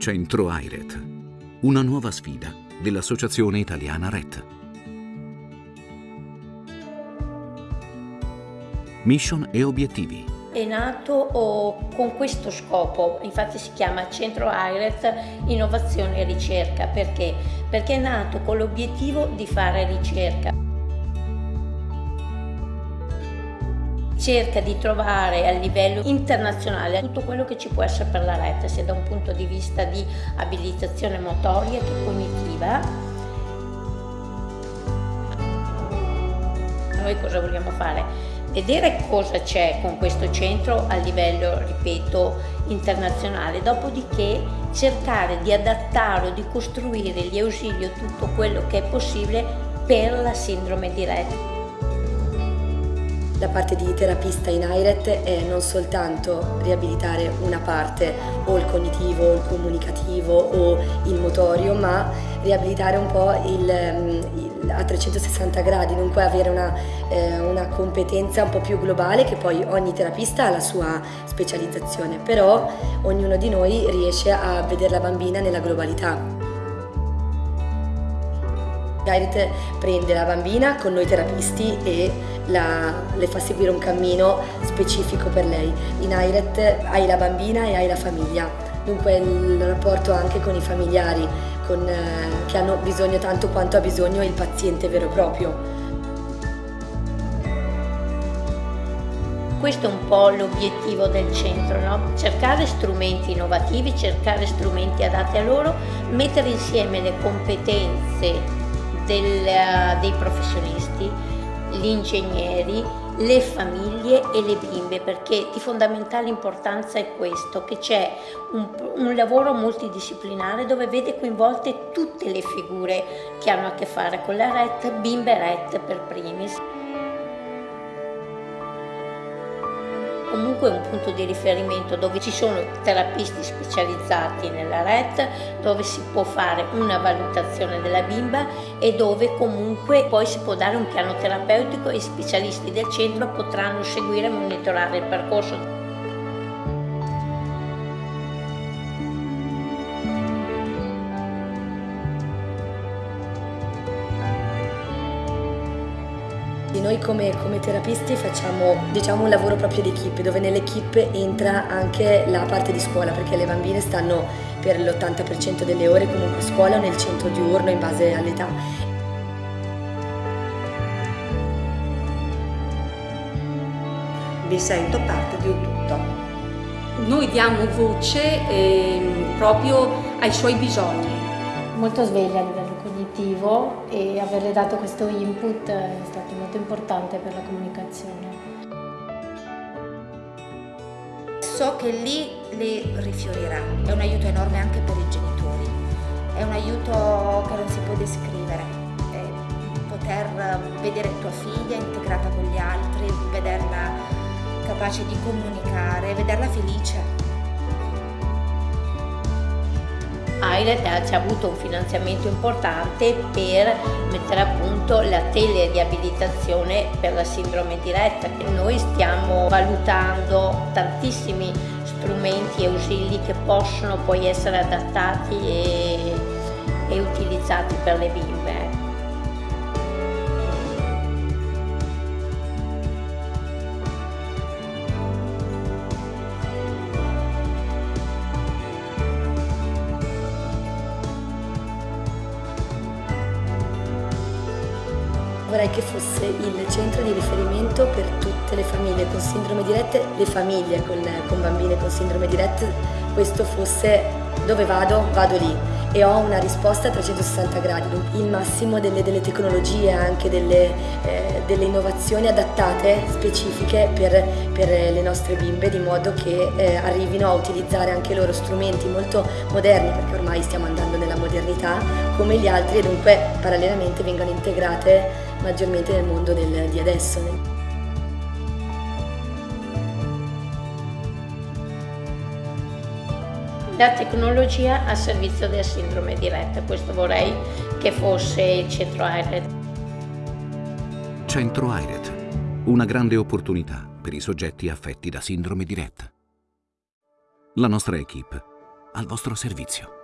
Centro AIRET, una nuova sfida dell'Associazione Italiana RET. Mission e obiettivi. È nato con questo scopo, infatti si chiama Centro AIRET Innovazione e Ricerca, perché? Perché è nato con l'obiettivo di fare ricerca. Cerca di trovare a livello internazionale tutto quello che ci può essere per la rete, sia da un punto di vista di abilitazione motoria che cognitiva. Noi cosa vogliamo fare? Vedere cosa c'è con questo centro a livello, ripeto, internazionale, dopodiché cercare di adattare o di costruire gli ausili o tutto quello che è possibile per la sindrome di Rett. La parte di terapista in IRET è non soltanto riabilitare una parte, o il cognitivo, o il comunicativo, o il motorio, ma riabilitare un po' il, il, a 360 gradi, dunque avere una, eh, una competenza un po' più globale che poi ogni terapista ha la sua specializzazione, però ognuno di noi riesce a vedere la bambina nella globalità. Gairit prende la bambina con noi terapisti e la, le fa seguire un cammino specifico per lei. In AIRET hai la bambina e hai la famiglia, dunque il rapporto anche con i familiari con, eh, che hanno bisogno tanto quanto ha bisogno il paziente vero e proprio. Questo è un po' l'obiettivo del centro, no? cercare strumenti innovativi, cercare strumenti adatti a loro, mettere insieme le competenze del, dei professionisti, gli ingegneri, le famiglie e le bimbe perché di fondamentale importanza è questo, che c'è un, un, lavoro multidisciplinare dove vede coinvolte tutte le figure che hanno a che fare con la RET, bimbe RET per primis. Comunque un punto di riferimento dove ci sono terapisti specializzati nella RET, dove si può fare una valutazione della bimba e dove comunque poi si può dare un piano terapeutico e i specialisti del centro potranno seguire e monitorare il percorso Noi come, come, terapisti facciamo diciamo, un lavoro proprio di equip, dove nell'equip entra anche la parte di scuola, perché le bambine stanno per l'80% delle ore comunque a scuola o nel centro diurno in base all'età. Mi sento parte di un tutto. Noi diamo voce eh, proprio ai suoi bisogni. Molto sveglia cognitivo e averle dato questo input è stato molto importante per la comunicazione. So che lì le rifiorirà, è un aiuto enorme anche per i genitori, è un aiuto che non si può descrivere, poter vedere tua figlia integrata con gli altri, vederla capace di comunicare, vederla felice. AIRET ci ha avuto un finanziamento importante per mettere a punto la teleriabilitazione per la sindrome diretta noi stiamo valutando tantissimi strumenti e ausili che possono poi essere adattati e, e utilizzati per le bimbe. Vorrei che fosse il centro di riferimento per tutte le famiglie con sindrome di Rett, le famiglie con, con bambine con sindrome di Rett, questo fosse dove vado, vado lì. E ho una risposta a 360 gradi, il massimo delle, delle tecnologie, anche delle, eh, delle, innovazioni adattate, specifiche per, per, le nostre bimbe, di modo che eh, arrivino a utilizzare anche loro strumenti molto moderni, perché ormai stiamo andando nella modernità, come gli altri e dunque parallelamente vengano integrate maggiormente nel mondo del, di adesso. La tecnologia a servizio della sindrome diretta, questo vorrei che fosse il centro IRED. Centro IRED, una grande opportunità per i soggetti affetti da sindrome diretta. La nostra equip al vostro servizio.